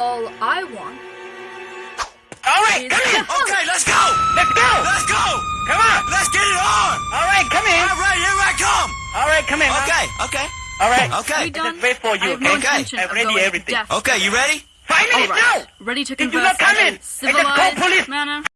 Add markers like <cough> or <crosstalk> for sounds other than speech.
All I want All right, come in. <laughs> Okay, let's go! Let's go. Let's go! Come on. Let's get it on! All right, come in. All right, here I come! All right, come in. huh? Okay, okay, All right. okay. we done. wait for you, I have no okay? I've ready everything. deaf. Okay, you ready? Five minutes right. now. Ready to converse. you not come in in? a I just call police. manner.